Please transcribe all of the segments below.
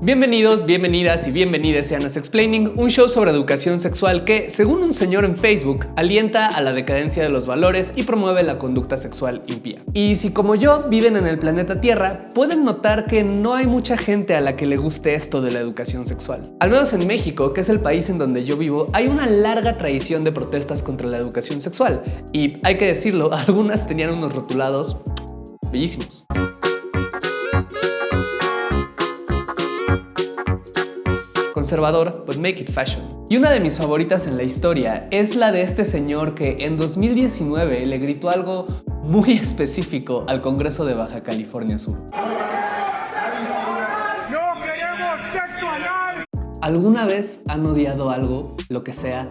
Bienvenidos, bienvenidas y bienvenidas a Anas Explaining, un show sobre educación sexual que, según un señor en Facebook, alienta a la decadencia de los valores y promueve la conducta sexual impía. Y si como yo viven en el planeta Tierra, pueden notar que no hay mucha gente a la que le guste esto de la educación sexual. Al menos en México, que es el país en donde yo vivo, hay una larga tradición de protestas contra la educación sexual. Y hay que decirlo, algunas tenían unos rotulados bellísimos. Conservador, but make it fashion. Y una de mis favoritas en la historia es la de este señor que en 2019 le gritó algo muy específico al Congreso de Baja California Sur. ¡No queremos sexo anal! ¿Alguna vez han odiado algo, lo que sea,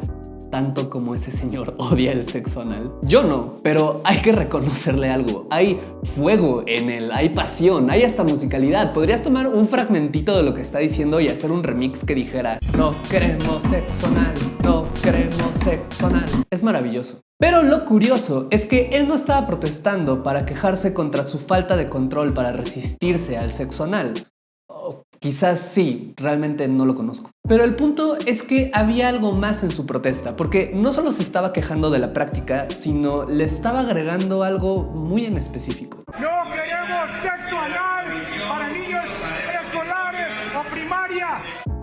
tanto como ese señor odia el sexo anal? Yo no, pero hay que reconocerle algo. Hay fuego en él, hay pasión, hay hasta musicalidad. Podrías tomar un fragmentito de lo que está diciendo y hacer un remix que dijera No queremos sexo anal, no queremos sexo anal. Es maravilloso. Pero lo curioso es que él no estaba protestando para quejarse contra su falta de control para resistirse al sexo anal. Quizás sí, realmente no lo conozco. Pero el punto es que había algo más en su protesta, porque no solo se estaba quejando de la práctica, sino le estaba agregando algo muy en específico. ¡No queremos sexo anal para niños preescolares o primaria!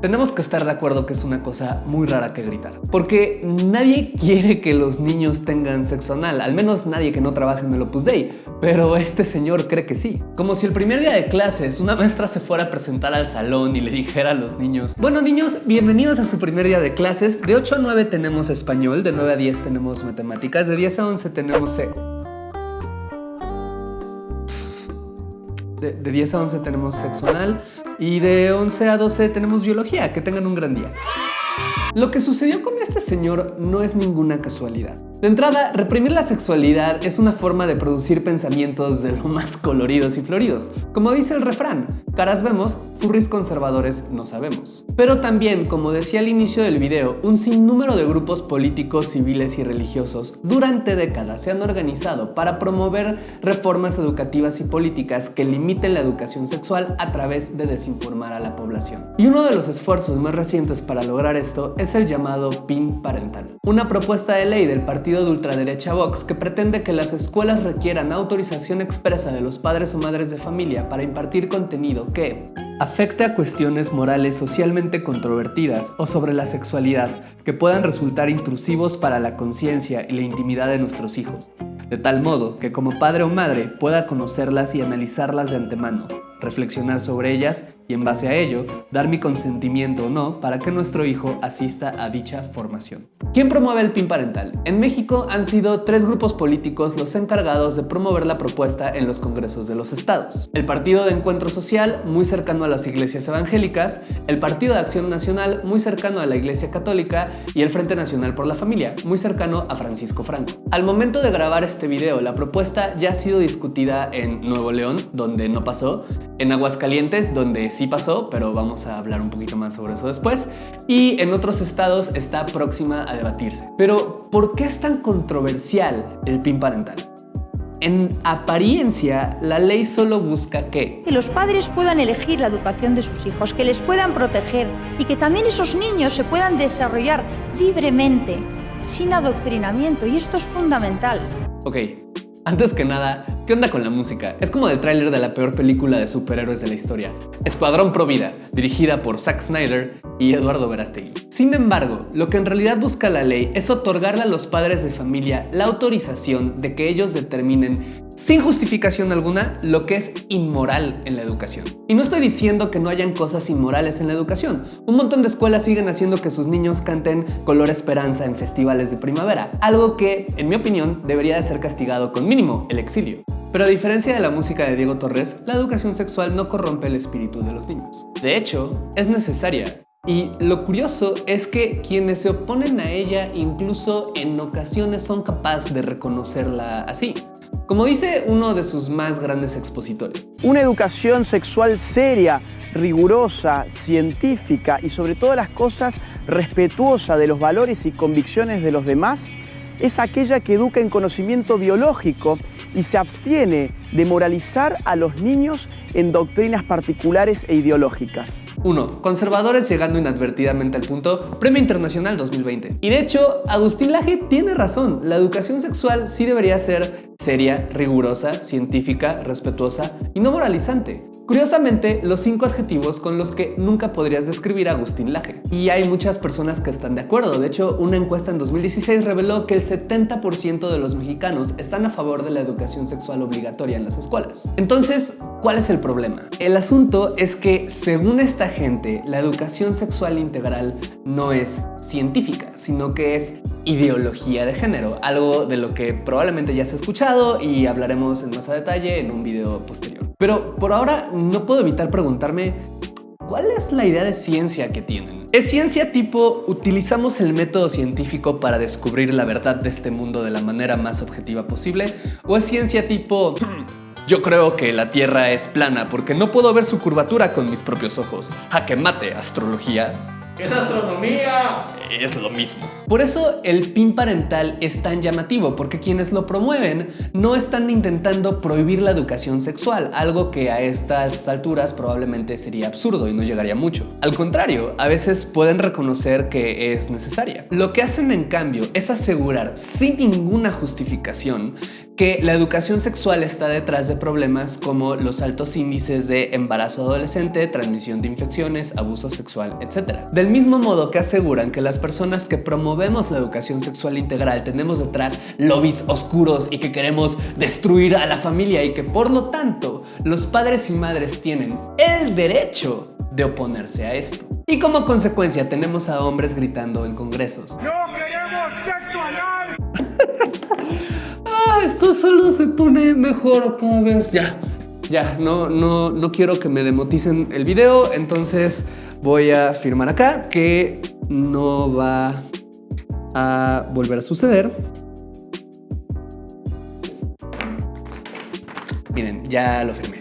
Tenemos que estar de acuerdo que es una cosa muy rara que gritar. Porque nadie quiere que los niños tengan sexo anal, al menos nadie que no trabaje en el Opus Dei. Pero este señor cree que sí. Como si el primer día de clases una maestra se fuera a presentar al salón y le dijera a los niños Bueno niños, bienvenidos a su primer día de clases. De 8 a 9 tenemos español, de 9 a 10 tenemos matemáticas, de 10 a 11 tenemos... De, de 10 a 11 tenemos sexo anal, y de 11 a 12 tenemos biología. Que tengan un gran día. Lo que sucedió con este señor no es ninguna casualidad. De entrada, reprimir la sexualidad es una forma de producir pensamientos de lo más coloridos y floridos. Como dice el refrán, caras vemos, furries conservadores no sabemos. Pero también, como decía al inicio del video, un sinnúmero de grupos políticos, civiles y religiosos durante décadas se han organizado para promover reformas educativas y políticas que limiten la educación sexual a través de desinformar a la población. Y uno de los esfuerzos más recientes para lograr esto es el llamado PIN parental, una propuesta de ley del partido de ultraderecha Vox que pretende que las escuelas requieran autorización expresa de los padres o madres de familia para impartir contenido que afecte a cuestiones morales socialmente controvertidas o sobre la sexualidad que puedan resultar intrusivos para la conciencia y la intimidad de nuestros hijos, de tal modo que como padre o madre pueda conocerlas y analizarlas de antemano, reflexionar sobre ellas y en base a ello, dar mi consentimiento o no para que nuestro hijo asista a dicha formación. ¿Quién promueve el PIN parental? En México han sido tres grupos políticos los encargados de promover la propuesta en los congresos de los estados. El Partido de Encuentro Social, muy cercano a las iglesias evangélicas, el Partido de Acción Nacional, muy cercano a la Iglesia Católica, y el Frente Nacional por la Familia, muy cercano a Francisco Franco. Al momento de grabar este video, la propuesta ya ha sido discutida en Nuevo León, donde no pasó, en Aguascalientes, donde sí pasó, pero vamos a hablar un poquito más sobre eso después. Y en otros estados está próxima a debatirse. Pero, ¿por qué es tan controversial el PIN parental? En apariencia, la ley solo busca que... Que los padres puedan elegir la educación de sus hijos, que les puedan proteger y que también esos niños se puedan desarrollar libremente, sin adoctrinamiento, y esto es fundamental. Ok, antes que nada, ¿qué onda con la música? Es como el tráiler de la peor película de superhéroes de la historia. Escuadrón Pro Vida, dirigida por Zack Snyder y Eduardo Verastegui. Sin embargo, lo que en realidad busca la ley es otorgarle a los padres de familia la autorización de que ellos determinen sin justificación alguna lo que es inmoral en la educación. Y no estoy diciendo que no hayan cosas inmorales en la educación. Un montón de escuelas siguen haciendo que sus niños canten Color Esperanza en festivales de primavera, algo que, en mi opinión, debería de ser castigado con mínimo el exilio. Pero a diferencia de la música de Diego Torres, la educación sexual no corrompe el espíritu de los niños. De hecho, es necesaria. Y lo curioso es que quienes se oponen a ella incluso en ocasiones son capaces de reconocerla así. Como dice uno de sus más grandes expositores. Una educación sexual seria, rigurosa, científica y sobre todas las cosas respetuosa de los valores y convicciones de los demás es aquella que educa en conocimiento biológico y se abstiene de moralizar a los niños en doctrinas particulares e ideológicas. 1. Conservadores llegando inadvertidamente al punto, Premio Internacional 2020. Y de hecho, Agustín Laje tiene razón, la educación sexual sí debería ser seria, rigurosa, científica, respetuosa y no moralizante. Curiosamente, los cinco adjetivos con los que nunca podrías describir a Agustín Laje. Y hay muchas personas que están de acuerdo. De hecho, una encuesta en 2016 reveló que el 70% de los mexicanos están a favor de la educación sexual obligatoria en las escuelas. Entonces, ¿cuál es el problema? El asunto es que, según esta gente, la educación sexual integral no es científica, sino que es ideología de género, algo de lo que probablemente ya has escuchado y hablaremos en más a detalle en un video posterior. Pero por ahora no puedo evitar preguntarme ¿Cuál es la idea de ciencia que tienen? ¿Es ciencia tipo utilizamos el método científico para descubrir la verdad de este mundo de la manera más objetiva posible? ¿O es ciencia tipo hmm, yo creo que la Tierra es plana porque no puedo ver su curvatura con mis propios ojos? ¡Jaque mate, astrología! ¡Es astronomía! Es lo mismo. Por eso el PIN parental es tan llamativo, porque quienes lo promueven no están intentando prohibir la educación sexual, algo que a estas alturas probablemente sería absurdo y no llegaría mucho. Al contrario, a veces pueden reconocer que es necesaria. Lo que hacen en cambio es asegurar sin ninguna justificación que la educación sexual está detrás de problemas como los altos índices de embarazo adolescente, transmisión de infecciones, abuso sexual, etc. Del mismo modo que aseguran que las personas que promovemos la educación sexual integral tenemos detrás lobbies oscuros y que queremos destruir a la familia y que por lo tanto los padres y madres tienen el derecho de oponerse a esto. Y como consecuencia tenemos a hombres gritando en congresos. ¡No queremos sexo anal! Ah, esto solo se pone mejor cada vez. Ya, ya, no, no, no quiero que me demoticen el video, entonces voy a firmar acá que no va a volver a suceder. Miren, ya lo firmé.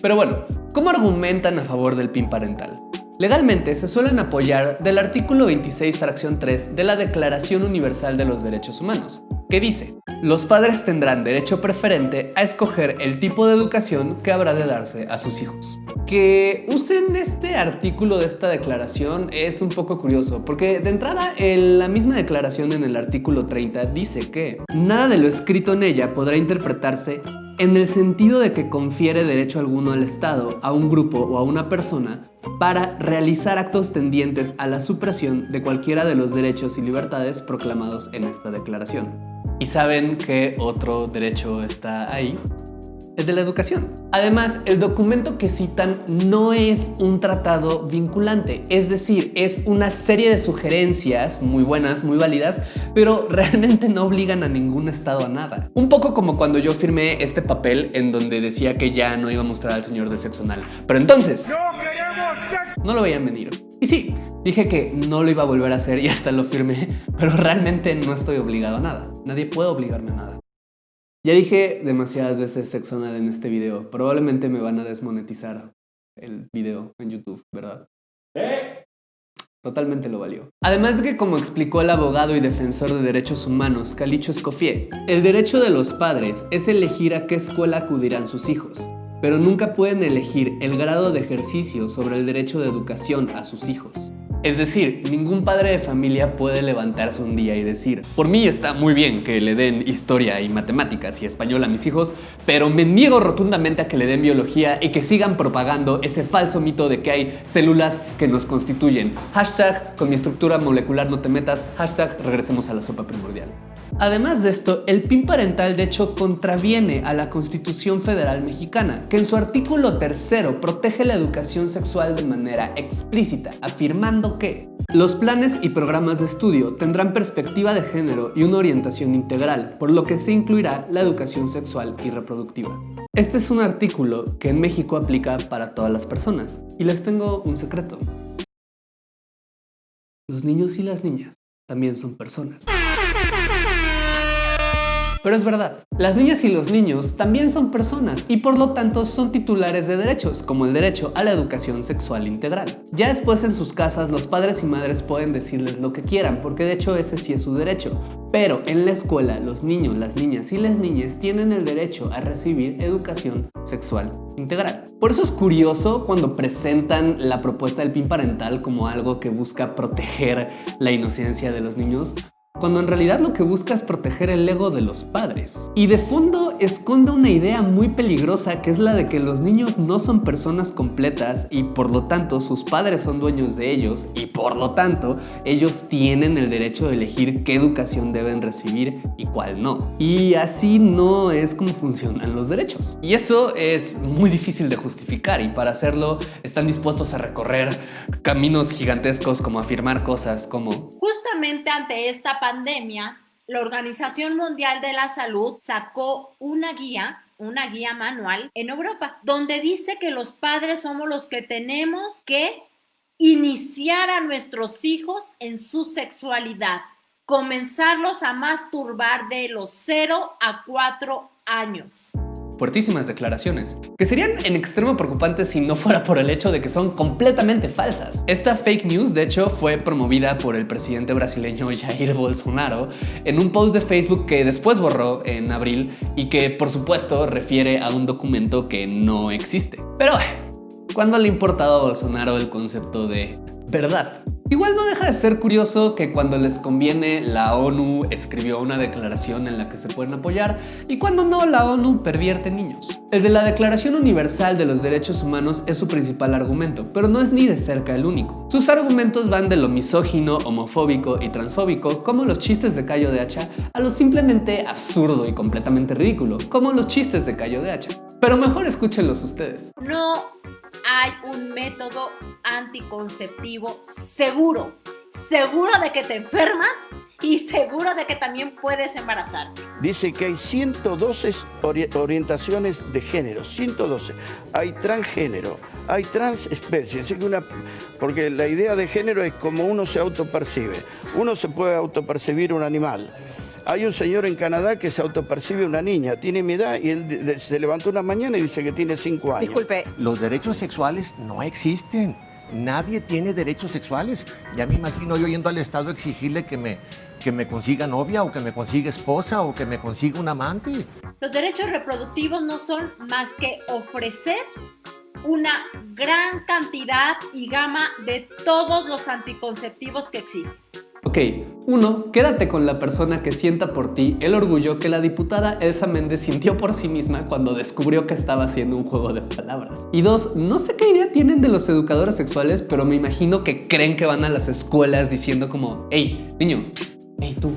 Pero bueno, ¿cómo argumentan a favor del PIN parental? Legalmente se suelen apoyar del artículo 26 fracción 3 de la Declaración Universal de los Derechos Humanos, que dice, los padres tendrán derecho preferente a escoger el tipo de educación que habrá de darse a sus hijos. Que usen este artículo de esta declaración es un poco curioso, porque de entrada la misma declaración en el artículo 30 dice que nada de lo escrito en ella podrá interpretarse en el sentido de que confiere derecho alguno al Estado, a un grupo o a una persona para realizar actos tendientes a la supresión de cualquiera de los derechos y libertades proclamados en esta declaración. ¿Y saben qué otro derecho está ahí? El de la educación. Además, el documento que citan no es un tratado vinculante, es decir, es una serie de sugerencias muy buenas, muy válidas, pero realmente no obligan a ningún estado a nada. Un poco como cuando yo firmé este papel en donde decía que ya no iba a mostrar al señor del sexo anal. Pero entonces... ¡No queremos sexo! No lo veían venir. Y sí, dije que no lo iba a volver a hacer y hasta lo firmé, pero realmente no estoy obligado a nada. Nadie puede obligarme a nada. Ya dije demasiadas veces sexo anal en este video. Probablemente me van a desmonetizar el video en YouTube, ¿verdad? ¿Sí? Totalmente lo valió. Además de que, como explicó el abogado y defensor de derechos humanos, Calicho Escoffier, el derecho de los padres es elegir a qué escuela acudirán sus hijos, pero nunca pueden elegir el grado de ejercicio sobre el derecho de educación a sus hijos. Es decir, ningún padre de familia puede levantarse un día y decir por mí está muy bien que le den historia y matemáticas y español a mis hijos, pero me niego rotundamente a que le den biología y que sigan propagando ese falso mito de que hay células que nos constituyen. Hashtag con mi estructura molecular no te metas, hashtag regresemos a la sopa primordial. Además de esto, el PIN parental de hecho contraviene a la Constitución Federal Mexicana, que en su artículo tercero protege la educación sexual de manera explícita, afirmando que los planes y programas de estudio tendrán perspectiva de género y una orientación integral, por lo que se incluirá la educación sexual y reproductiva. Este es un artículo que en México aplica para todas las personas, y les tengo un secreto. Los niños y las niñas también son personas. Pero es verdad, las niñas y los niños también son personas y por lo tanto son titulares de derechos, como el derecho a la educación sexual integral. Ya después en sus casas los padres y madres pueden decirles lo que quieran, porque de hecho ese sí es su derecho. Pero en la escuela los niños, las niñas y las niñas tienen el derecho a recibir educación sexual integral. Por eso es curioso cuando presentan la propuesta del PIN parental como algo que busca proteger la inocencia de los niños, cuando en realidad lo que busca es proteger el ego de los padres. Y de fondo esconde una idea muy peligrosa que es la de que los niños no son personas completas y por lo tanto sus padres son dueños de ellos y por lo tanto ellos tienen el derecho de elegir qué educación deben recibir y cuál no. Y así no es como funcionan los derechos. Y eso es muy difícil de justificar y para hacerlo están dispuestos a recorrer caminos gigantescos como afirmar cosas como Justamente ante esta pandemia, la Organización Mundial de la Salud sacó una guía una guía manual en Europa, donde dice que los padres somos los que tenemos que iniciar a nuestros hijos en su sexualidad, comenzarlos a masturbar de los 0 a 4 años fuertísimas declaraciones, que serían en extremo preocupantes si no fuera por el hecho de que son completamente falsas. Esta fake news, de hecho, fue promovida por el presidente brasileño Jair Bolsonaro en un post de Facebook que después borró en abril y que, por supuesto, refiere a un documento que no existe. Pero, ¿cuándo le ha importado a Bolsonaro el concepto de verdad? Igual no deja de ser curioso que cuando les conviene la ONU escribió una declaración en la que se pueden apoyar y cuando no la ONU pervierte niños. El de la Declaración Universal de los Derechos Humanos es su principal argumento, pero no es ni de cerca el único. Sus argumentos van de lo misógino, homofóbico y transfóbico, como los chistes de Cayo de Hacha, a lo simplemente absurdo y completamente ridículo, como los chistes de Cayo de Hacha. Pero mejor escúchenlos ustedes. No hay un método anticonceptivo seguro. Seguro de que te enfermas y seguro de que también puedes embarazar. Dice que hay 112 orientaciones de género, 112. Hay transgénero, hay transespecies, una, porque la idea de género es como uno se autopercibe. Uno se puede autopercibir un animal, hay un señor en Canadá que se autopercibe una niña, tiene mi edad y él se levantó una mañana y dice que tiene cinco años. Disculpe. Los derechos sexuales no existen. Nadie tiene derechos sexuales. Ya me imagino yo yendo al Estado a exigirle que me, que me consiga novia o que me consiga esposa o que me consiga un amante. Los derechos reproductivos no son más que ofrecer una gran cantidad y gama de todos los anticonceptivos que existen. Ok, uno, quédate con la persona que sienta por ti el orgullo que la diputada Elsa Méndez sintió por sí misma cuando descubrió que estaba haciendo un juego de palabras. Y dos, no sé qué idea tienen de los educadores sexuales, pero me imagino que creen que van a las escuelas diciendo como, hey, niño, hey tú,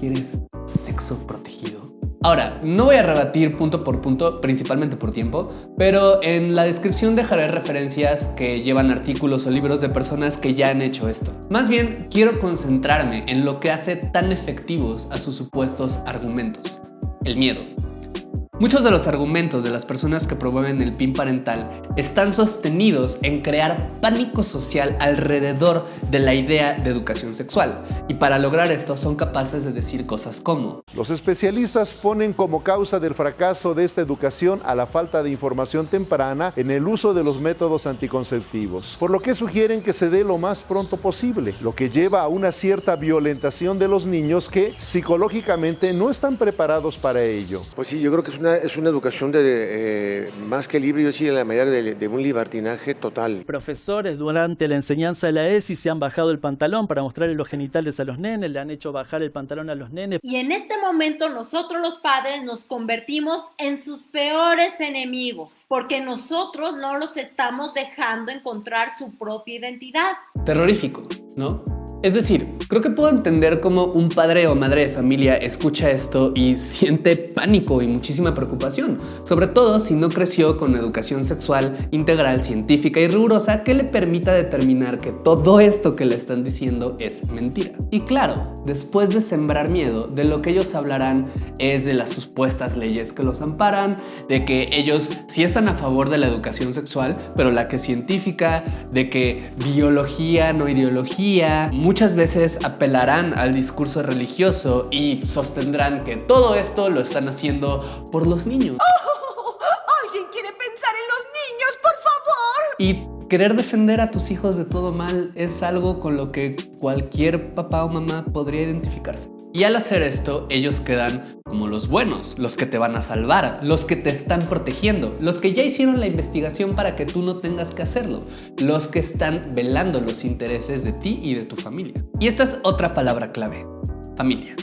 ¿quieres sexo protegido? Ahora, no voy a rebatir punto por punto, principalmente por tiempo, pero en la descripción dejaré referencias que llevan artículos o libros de personas que ya han hecho esto. Más bien, quiero concentrarme en lo que hace tan efectivos a sus supuestos argumentos. El miedo. Muchos de los argumentos de las personas que promueven el PIN parental están sostenidos en crear pánico social alrededor de la idea de educación sexual y para lograr esto son capaces de decir cosas como Los especialistas ponen como causa del fracaso de esta educación a la falta de información temprana en el uso de los métodos anticonceptivos, por lo que sugieren que se dé lo más pronto posible, lo que lleva a una cierta violentación de los niños que psicológicamente no están preparados para ello. Pues sí, yo creo que es una es una educación de, eh, más que libre, yo sí, en la medida de, un libertinaje total. Profesores durante la enseñanza de la ESI se han bajado el pantalón para mostrarle los genitales a los nenes, le han hecho bajar el pantalón a los nenes. Y en este momento nosotros los padres nos convertimos en sus peores enemigos, porque nosotros no los estamos dejando encontrar su propia identidad. Terrorífico, ¿no? Es decir, creo que puedo entender cómo un padre o madre de familia escucha esto y siente pánico y muchísima preocupación, sobre todo si no creció con educación sexual integral, científica y rigurosa que le permita determinar que todo esto que le están diciendo es mentira. Y claro, después de sembrar miedo, de lo que ellos hablarán es de las supuestas leyes que los amparan, de que ellos sí están a favor de la educación sexual, pero la que es científica, de que biología, no ideología, muchas veces apelarán al discurso religioso y sostendrán que todo esto lo están haciendo por los niños. ¿Alguien quiere pensar en los niños, por favor? Y querer defender a tus hijos de todo mal es algo con lo que cualquier papá o mamá podría identificarse. Y al hacer esto, ellos quedan como los buenos, los que te van a salvar, los que te están protegiendo, los que ya hicieron la investigación para que tú no tengas que hacerlo, los que están velando los intereses de ti y de tu familia. Y esta es otra palabra clave, familia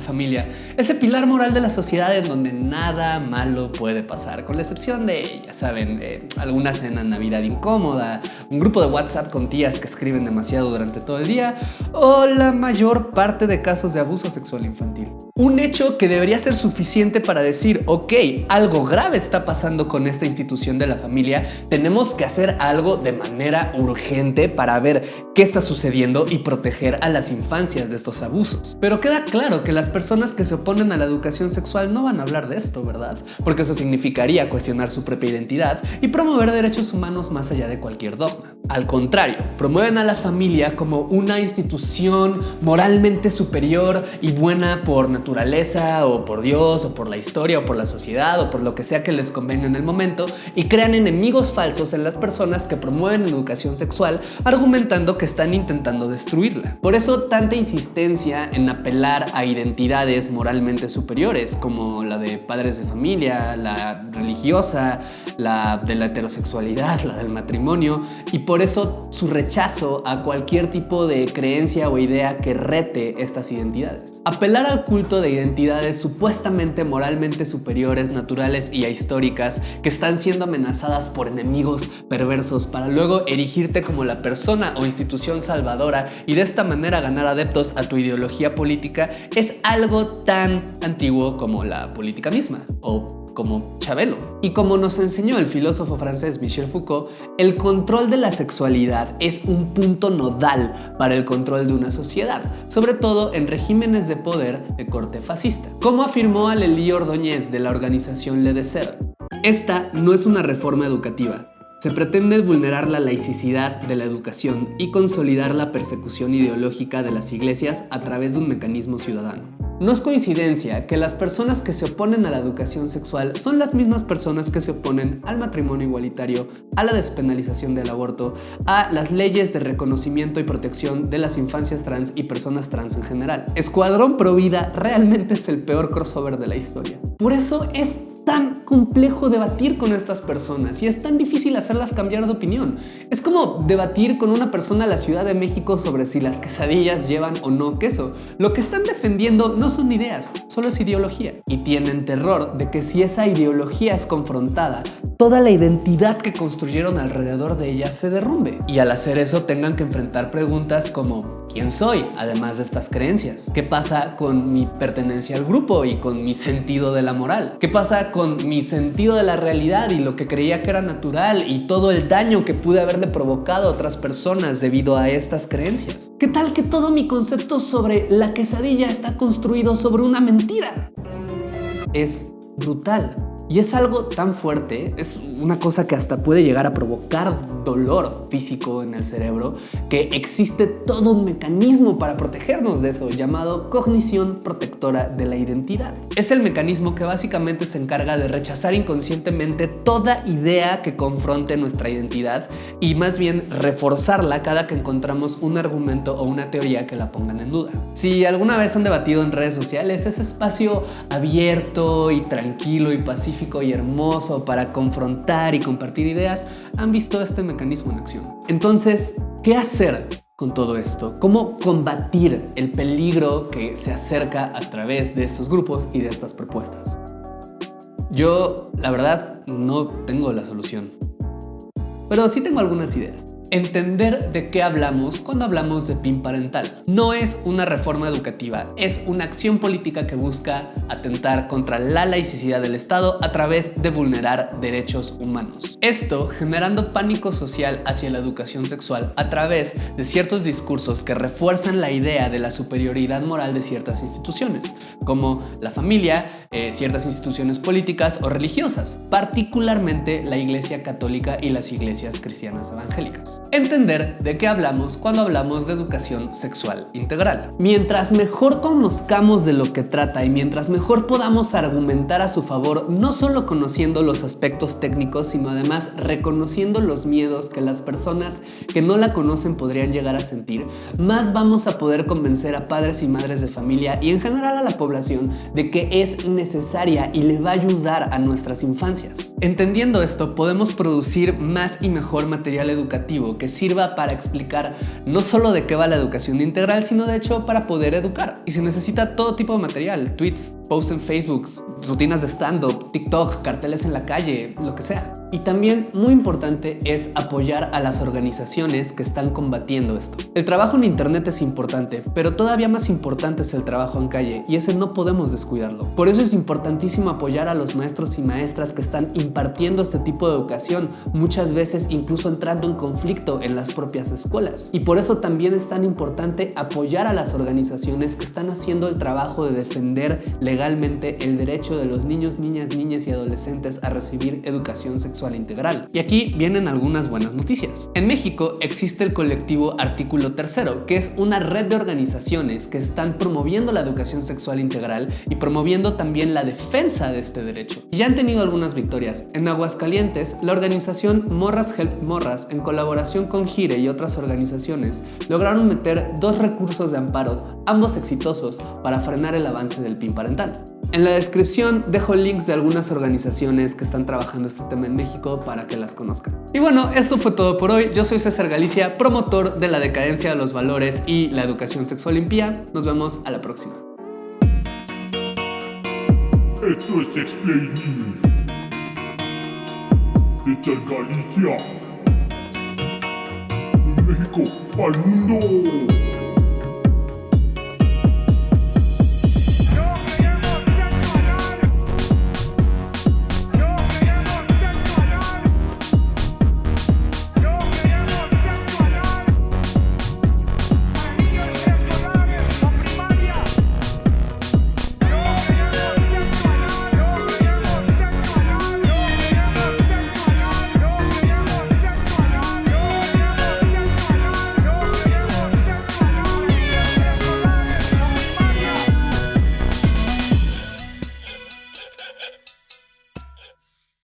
familia, ese pilar moral de la sociedad en donde nada malo puede pasar, con la excepción de, ya saben, eh, alguna cena Navidad incómoda, un grupo de WhatsApp con tías que escriben demasiado durante todo el día, o la mayor parte de casos de abuso sexual infantil. Un hecho que debería ser suficiente para decir, ok, algo grave está pasando con esta institución de la familia, tenemos que hacer algo de manera urgente para ver qué está sucediendo y proteger a las infancias de estos abusos. Pero queda claro que las personas que se oponen a la educación sexual no van a hablar de esto, ¿verdad? Porque eso significaría cuestionar su propia identidad y promover derechos humanos más allá de cualquier dogma. Al contrario, promueven a la familia como una institución moralmente superior y buena por naturaleza o por Dios o por la historia o por la sociedad o por lo que sea que les convenga en el momento y crean enemigos falsos en las personas que promueven educación sexual argumentando que están intentando destruirla. Por eso tanta insistencia en apelar a identidad moralmente superiores, como la de padres de familia, la religiosa, la de la heterosexualidad, la del matrimonio, y por eso su rechazo a cualquier tipo de creencia o idea que rete estas identidades. Apelar al culto de identidades supuestamente moralmente superiores, naturales y históricas que están siendo amenazadas por enemigos perversos para luego erigirte como la persona o institución salvadora y de esta manera ganar adeptos a tu ideología política es algo tan antiguo como la política misma o como Chabelo. Y como nos enseñó el filósofo francés Michel Foucault, el control de la sexualidad es un punto nodal para el control de una sociedad, sobre todo en regímenes de poder de corte fascista. Como afirmó Alelí Ordóñez de la organización Le Desert, esta no es una reforma educativa, se pretende vulnerar la laicidad de la educación y consolidar la persecución ideológica de las iglesias a través de un mecanismo ciudadano. No es coincidencia que las personas que se oponen a la educación sexual son las mismas personas que se oponen al matrimonio igualitario, a la despenalización del aborto, a las leyes de reconocimiento y protección de las infancias trans y personas trans en general. Escuadrón Pro Vida realmente es el peor crossover de la historia. Por eso es tan complejo debatir con estas personas y es tan difícil hacerlas cambiar de opinión. Es como debatir con una persona de la Ciudad de México sobre si las quesadillas llevan o no queso. Lo que están defendiendo no son ideas, solo es ideología. Y tienen terror de que si esa ideología es confrontada, toda la identidad que construyeron alrededor de ella se derrumbe. Y al hacer eso tengan que enfrentar preguntas como ¿quién soy? Además de estas creencias. ¿Qué pasa con mi pertenencia al grupo y con mi sentido de la moral? ¿Qué pasa con mi sentido de la realidad y lo que creía que era natural y todo el daño que pude haberle provocado a otras personas debido a estas creencias? ¿Qué tal que todo mi concepto sobre la quesadilla está construido sobre una mentira? Es brutal. Y es algo tan fuerte, es una cosa que hasta puede llegar a provocar dolor físico en el cerebro, que existe todo un mecanismo para protegernos de eso, llamado cognición protectora de la identidad. Es el mecanismo que básicamente se encarga de rechazar inconscientemente toda idea que confronte nuestra identidad y más bien reforzarla cada que encontramos un argumento o una teoría que la pongan en duda. Si alguna vez han debatido en redes sociales, ese espacio abierto y tranquilo y pacífico y hermoso para confrontar y compartir ideas, han visto este mecanismo en acción. Entonces, ¿qué hacer con todo esto? ¿Cómo combatir el peligro que se acerca a través de estos grupos y de estas propuestas? Yo, la verdad, no tengo la solución, pero sí tengo algunas ideas entender de qué hablamos cuando hablamos de PIN parental. No es una reforma educativa, es una acción política que busca atentar contra la laicidad del Estado a través de vulnerar derechos humanos. Esto generando pánico social hacia la educación sexual a través de ciertos discursos que refuerzan la idea de la superioridad moral de ciertas instituciones, como la familia, eh, ciertas instituciones políticas o religiosas, particularmente la Iglesia Católica y las iglesias cristianas evangélicas. Entender de qué hablamos cuando hablamos de educación sexual integral. Mientras mejor conozcamos de lo que trata y mientras mejor podamos argumentar a su favor, no solo conociendo los aspectos técnicos, sino además reconociendo los miedos que las personas que no la conocen podrían llegar a sentir, más vamos a poder convencer a padres y madres de familia y en general a la población de que es necesaria y le va a ayudar a nuestras infancias. Entendiendo esto, podemos producir más y mejor material educativo que sirva para explicar no solo de qué va la educación integral, sino de hecho para poder educar. Y se necesita todo tipo de material, tweets, posts en Facebook, rutinas de stand-up, TikTok, carteles en la calle, lo que sea. Y también, muy importante, es apoyar a las organizaciones que están combatiendo esto. El trabajo en internet es importante, pero todavía más importante es el trabajo en calle, y ese no podemos descuidarlo. Por eso es importantísimo apoyar a los maestros y maestras que están impartiendo este tipo de educación, muchas veces incluso entrando en conflicto en las propias escuelas. Y por eso también es tan importante apoyar a las organizaciones que están haciendo el trabajo de defender legalmente el derecho de los niños, niñas, niñas y adolescentes a recibir educación sexual integral. Y aquí vienen algunas buenas noticias. En México existe el colectivo Artículo Tercero, que es una red de organizaciones que están promoviendo la educación sexual integral y promoviendo también la defensa de este derecho. Y ya han tenido algunas victorias. En Aguascalientes, la organización Morras Help Morras, en colaboración con Gire y otras organizaciones, lograron meter dos recursos de amparo, ambos exitosos, para frenar el avance del PIN parental. En la descripción dejo links de algunas organizaciones que están trabajando este tema en México para que las conozcan. Y bueno, esto fue todo por hoy. Yo soy César Galicia, promotor de la decadencia de los valores y la educación sexual limpia. Nos vemos a la próxima. Esto es Explaining. Galicia. De México al mundo.